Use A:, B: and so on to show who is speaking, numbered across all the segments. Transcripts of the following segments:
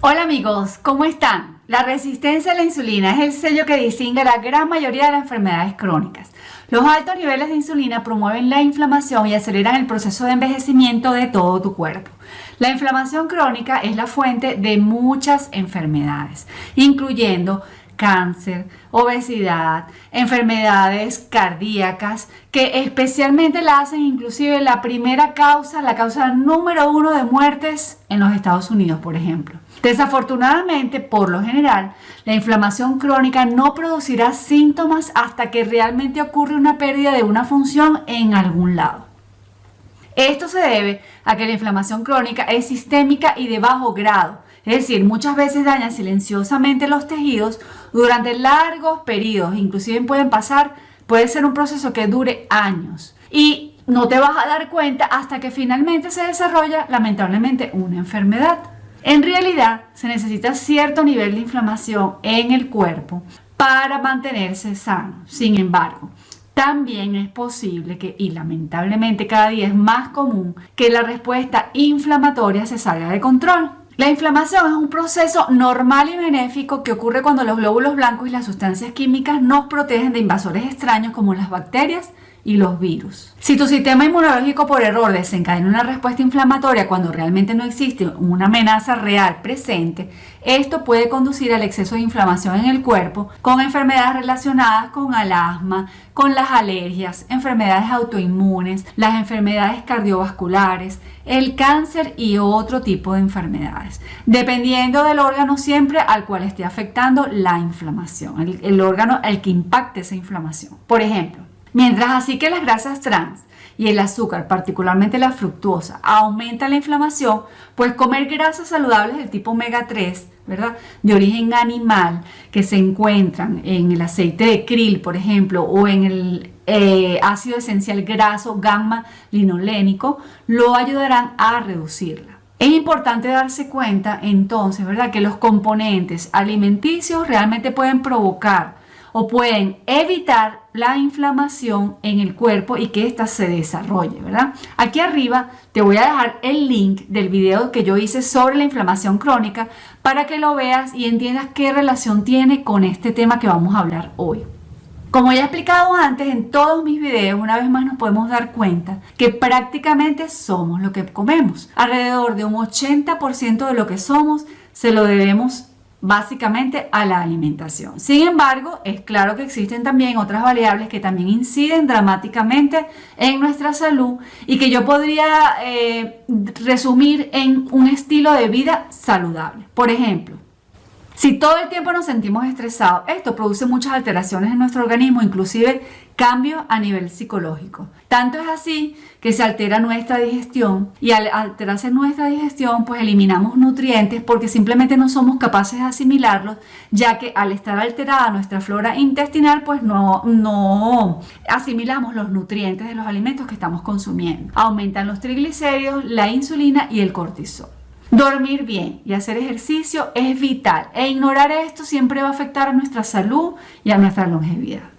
A: Hola amigos, ¿cómo están? La resistencia a la insulina es el sello que distingue la gran mayoría de las enfermedades crónicas. Los altos niveles de insulina promueven la inflamación y aceleran el proceso de envejecimiento de todo tu cuerpo. La inflamación crónica es la fuente de muchas enfermedades, incluyendo cáncer, obesidad, enfermedades cardíacas, que especialmente la hacen inclusive la primera causa, la causa número uno de muertes en los Estados Unidos, por ejemplo. Desafortunadamente, por lo general, la inflamación crónica no producirá síntomas hasta que realmente ocurre una pérdida de una función en algún lado. Esto se debe a que la inflamación crónica es sistémica y de bajo grado, es decir, muchas veces daña silenciosamente los tejidos durante largos periodos, inclusive pueden pasar, puede ser un proceso que dure años y no te vas a dar cuenta hasta que finalmente se desarrolla lamentablemente una enfermedad. En realidad se necesita cierto nivel de inflamación en el cuerpo para mantenerse sano. Sin embargo, también es posible que, y lamentablemente cada día es más común, que la respuesta inflamatoria se salga de control. La inflamación es un proceso normal y benéfico que ocurre cuando los glóbulos blancos y las sustancias químicas nos protegen de invasores extraños como las bacterias y los virus. Si tu sistema inmunológico por error desencadena una respuesta inflamatoria cuando realmente no existe una amenaza real presente, esto puede conducir al exceso de inflamación en el cuerpo con enfermedades relacionadas con el asma, con las alergias, enfermedades autoinmunes, las enfermedades cardiovasculares, el cáncer y otro tipo de enfermedades, dependiendo del órgano siempre al cual esté afectando la inflamación, el, el órgano al que impacte esa inflamación. Por ejemplo, Mientras así que las grasas trans y el azúcar, particularmente la fructuosa, aumenta la inflamación, pues comer grasas saludables del tipo omega 3, ¿verdad? De origen animal, que se encuentran en el aceite de krill, por ejemplo, o en el eh, ácido esencial graso gamma linolénico, lo ayudarán a reducirla. Es importante darse cuenta entonces, ¿verdad? Que los componentes alimenticios realmente pueden provocar o pueden evitar la inflamación en el cuerpo y que ésta se desarrolle, ¿verdad? Aquí arriba te voy a dejar el link del video que yo hice sobre la inflamación crónica para que lo veas y entiendas qué relación tiene con este tema que vamos a hablar hoy. Como ya he explicado antes en todos mis videos, una vez más nos podemos dar cuenta que prácticamente somos lo que comemos. Alrededor de un 80% de lo que somos se lo debemos básicamente a la alimentación. Sin embargo, es claro que existen también otras variables que también inciden dramáticamente en nuestra salud y que yo podría eh, resumir en un estilo de vida saludable. Por ejemplo, si todo el tiempo nos sentimos estresados, esto produce muchas alteraciones en nuestro organismo, inclusive cambios a nivel psicológico. Tanto es así que se altera nuestra digestión y al alterarse nuestra digestión pues eliminamos nutrientes porque simplemente no somos capaces de asimilarlos ya que al estar alterada nuestra flora intestinal pues no, no asimilamos los nutrientes de los alimentos que estamos consumiendo. Aumentan los triglicéridos, la insulina y el cortisol. Dormir bien y hacer ejercicio es vital e ignorar esto siempre va a afectar a nuestra salud y a nuestra longevidad.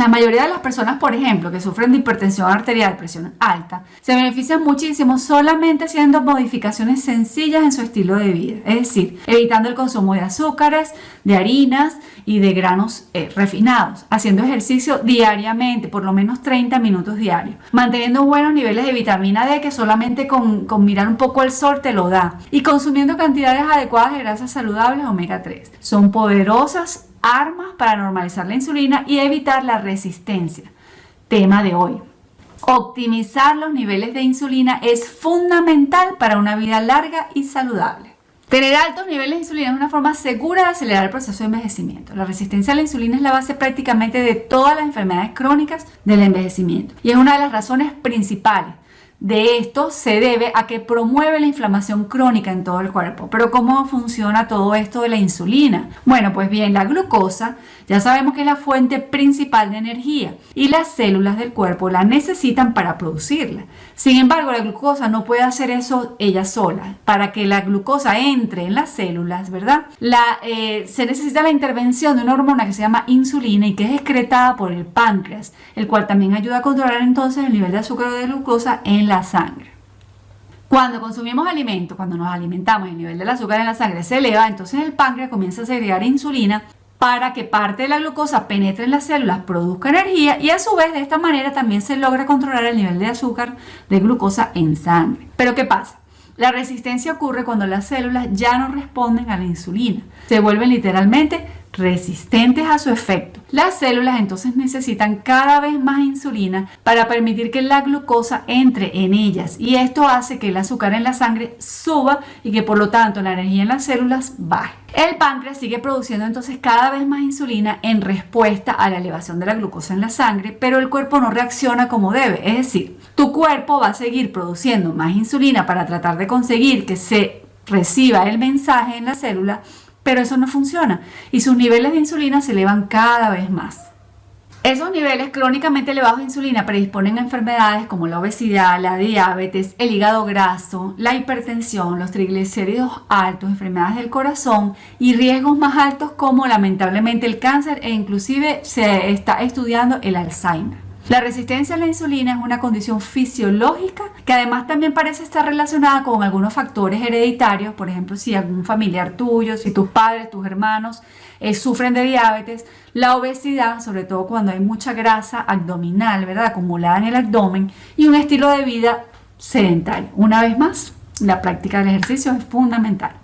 A: La mayoría de las personas, por ejemplo, que sufren de hipertensión arterial, presión alta, se benefician muchísimo solamente haciendo modificaciones sencillas en su estilo de vida, es decir, evitando el consumo de azúcares, de harinas y de granos eh, refinados, haciendo ejercicio diariamente, por lo menos 30 minutos diarios, manteniendo buenos niveles de vitamina D que solamente con, con mirar un poco el sol te lo da y consumiendo cantidades adecuadas de grasas saludables omega 3. Son poderosas armas para normalizar la insulina y evitar la resistencia. Tema de hoy. Optimizar los niveles de insulina es fundamental para una vida larga y saludable. Tener altos niveles de insulina es una forma segura de acelerar el proceso de envejecimiento. La resistencia a la insulina es la base prácticamente de todas las enfermedades crónicas del envejecimiento y es una de las razones principales de esto se debe a que promueve la inflamación crónica en todo el cuerpo. Pero ¿cómo funciona todo esto de la insulina? Bueno, pues bien, la glucosa ya sabemos que es la fuente principal de energía y las células del cuerpo la necesitan para producirla. Sin embargo, la glucosa no puede hacer eso ella sola. Para que la glucosa entre en las células, ¿verdad? Eh, se necesita la intervención de una hormona que se llama insulina y que es excretada por el páncreas, el cual también ayuda a controlar entonces el nivel de azúcar de glucosa en la sangre. Cuando consumimos alimentos, cuando nos alimentamos, el nivel del azúcar en la sangre se eleva, entonces el páncreas comienza a segregar insulina para que parte de la glucosa penetre en las células, produzca energía y a su vez de esta manera también se logra controlar el nivel de azúcar de glucosa en sangre. Pero ¿qué pasa? La resistencia ocurre cuando las células ya no responden a la insulina. Se vuelven literalmente resistentes a su efecto. Las células entonces necesitan cada vez más insulina para permitir que la glucosa entre en ellas y esto hace que el azúcar en la sangre suba y que por lo tanto la energía en las células baje. El páncreas sigue produciendo entonces cada vez más insulina en respuesta a la elevación de la glucosa en la sangre, pero el cuerpo no reacciona como debe, es decir, tu cuerpo va a seguir produciendo más insulina para tratar de conseguir que se reciba el mensaje en la célula, pero eso no funciona y sus niveles de insulina se elevan cada vez más. Esos niveles crónicamente elevados de insulina predisponen a enfermedades como la obesidad, la diabetes, el hígado graso, la hipertensión, los triglicéridos altos, enfermedades del corazón y riesgos más altos como lamentablemente el cáncer e inclusive se está estudiando el Alzheimer. La resistencia a la insulina es una condición fisiológica que además también parece estar relacionada con algunos factores hereditarios, por ejemplo, si algún familiar tuyo, si tus padres, tus hermanos eh, sufren de diabetes, la obesidad, sobre todo cuando hay mucha grasa abdominal, ¿verdad? Acumulada en el abdomen y un estilo de vida sedentario. Una vez más, la práctica del ejercicio es fundamental.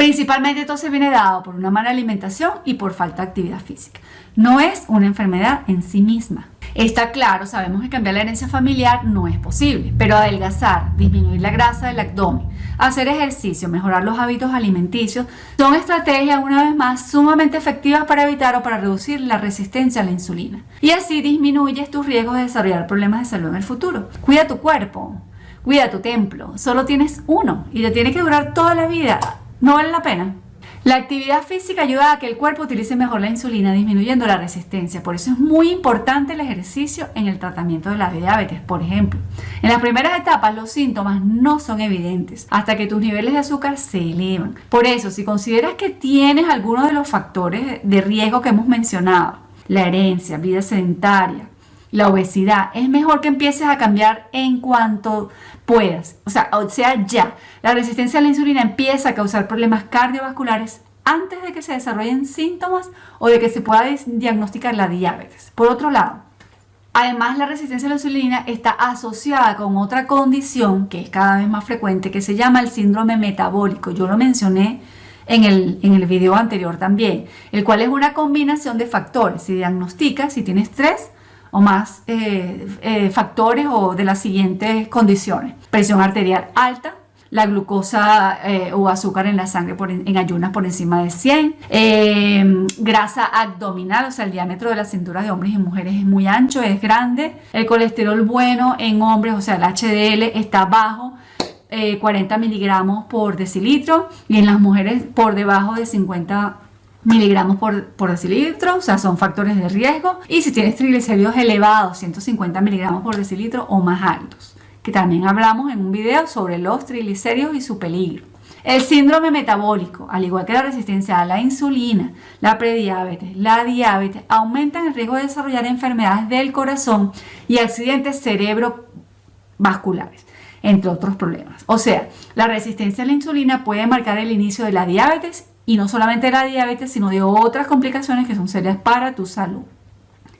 A: Principalmente esto se viene dado por una mala alimentación y por falta de actividad física. No es una enfermedad en sí misma. Está claro, sabemos que cambiar la herencia familiar no es posible, pero adelgazar, disminuir la grasa del abdomen, hacer ejercicio, mejorar los hábitos alimenticios, son estrategias una vez más sumamente efectivas para evitar o para reducir la resistencia a la insulina. Y así disminuyes tus riesgos de desarrollar problemas de salud en el futuro. Cuida tu cuerpo, cuida tu templo, solo tienes uno y te tiene que durar toda la vida no vale la pena. La actividad física ayuda a que el cuerpo utilice mejor la insulina, disminuyendo la resistencia. Por eso es muy importante el ejercicio en el tratamiento de la diabetes. Por ejemplo, en las primeras etapas los síntomas no son evidentes hasta que tus niveles de azúcar se elevan. Por eso, si consideras que tienes alguno de los factores de riesgo que hemos mencionado, la herencia, vida sedentaria, la obesidad, es mejor que empieces a cambiar en cuanto puedas. O sea, o sea, ya. La resistencia a la insulina empieza a causar problemas cardiovasculares antes de que se desarrollen síntomas o de que se pueda diagnosticar la diabetes. Por otro lado, además la resistencia a la insulina está asociada con otra condición que es cada vez más frecuente que se llama el síndrome metabólico. Yo lo mencioné en el, en el video anterior también, el cual es una combinación de factores. Si diagnosticas, si tienes tres, o más eh, eh, factores o de las siguientes condiciones. Presión arterial alta, la glucosa eh, o azúcar en la sangre en, ayunas por encima de 100, grasa abdominal, o sea, el diámetro de la cintura de hombres y mujeres es muy ancho, es grande, el colesterol bueno en hombres, o sea, el HDL está bajo, 40 miligramos por decilitro. Y en las mujeres por debajo de 50 miligramos por, decilitro, o sea, son factores de riesgo. Y si tienes triglicéridos elevados, 150 miligramos por decilitro o más altos, que también hablamos en un video sobre los triglicéridos y su peligro. El síndrome metabólico, al igual que la resistencia a la insulina, la prediabetes, la diabetes, aumentan el riesgo de desarrollar enfermedades del corazón y accidentes cerebrovasculares, entre otros problemas. O sea, la resistencia a la insulina puede marcar el inicio de la diabetes y no solamente la diabetes, sino de otras complicaciones que son serias para tu salud.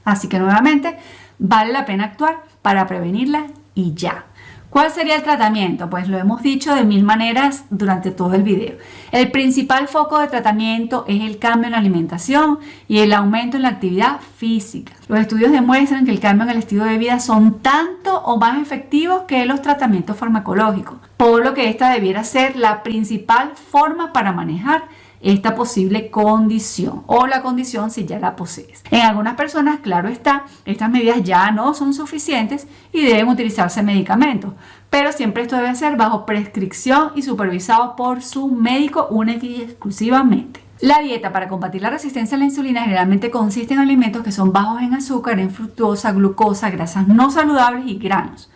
A: Así que nuevamente, vale la pena actuar para prevenirla y ya. ¿Cuál sería el tratamiento? Pues lo hemos dicho de mil maneras durante todo el video. El principal foco de tratamiento es el cambio en la alimentación y el aumento en la actividad física. Los estudios demuestran que el cambio en el estilo de vida son tanto o más efectivos que los tratamientos farmacológicos, por lo que esta debiera ser la principal forma para manejar esta posible condición o la condición si ya la posees. En algunas personas, claro está, estas medidas ya no son suficientes y deben utilizarse medicamentos, pero siempre esto debe ser bajo prescripción y supervisado por su médico única y exclusivamente. La dieta para combatir la resistencia a la insulina generalmente consiste en alimentos que son bajos en azúcar, en fructosa, glucosa, grasas no saludables y granos.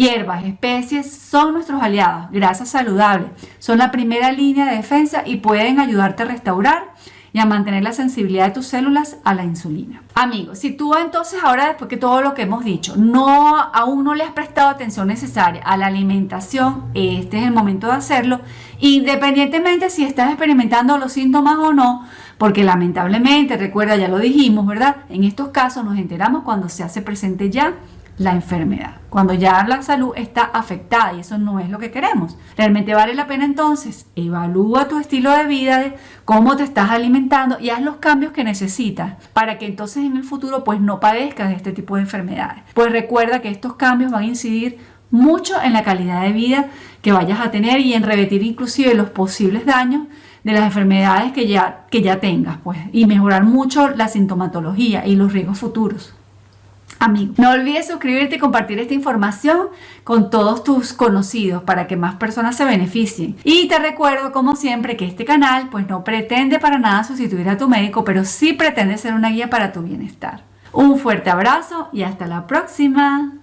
A: Hierbas, especies son nuestros aliados, grasas saludables, son la primera línea de defensa y pueden ayudarte a restaurar y a mantener la sensibilidad de tus células a la insulina. Amigos, si tú entonces ahora después que todo lo que hemos dicho, no aún no le has prestado atención necesaria a la alimentación, este es el momento de hacerlo, independientemente si estás experimentando los síntomas o no, porque lamentablemente, recuerda, ya lo dijimos, ¿verdad? En estos casos nos enteramos cuando se hace presente ya la enfermedad, cuando ya la salud está afectada y eso no es lo que queremos. Realmente vale la pena entonces, evalúa tu estilo de vida, cómo te estás alimentando y haz los cambios que necesitas para que entonces en el futuro pues no padezcas de este tipo de enfermedades. Pues recuerda que estos cambios van a incidir mucho en la calidad de vida que vayas a tener y en revertir inclusive los posibles daños de las enfermedades que ya, que ya tengas, pues, y mejorar mucho la sintomatología y los riesgos futuros. Amigo, no olvides suscribirte y compartir esta información con todos tus conocidos para que más personas se beneficien. Y te recuerdo, como siempre, que este canal pues no pretende para nada sustituir a tu médico, pero sí pretende ser una guía para tu bienestar. Un fuerte abrazo y hasta la próxima.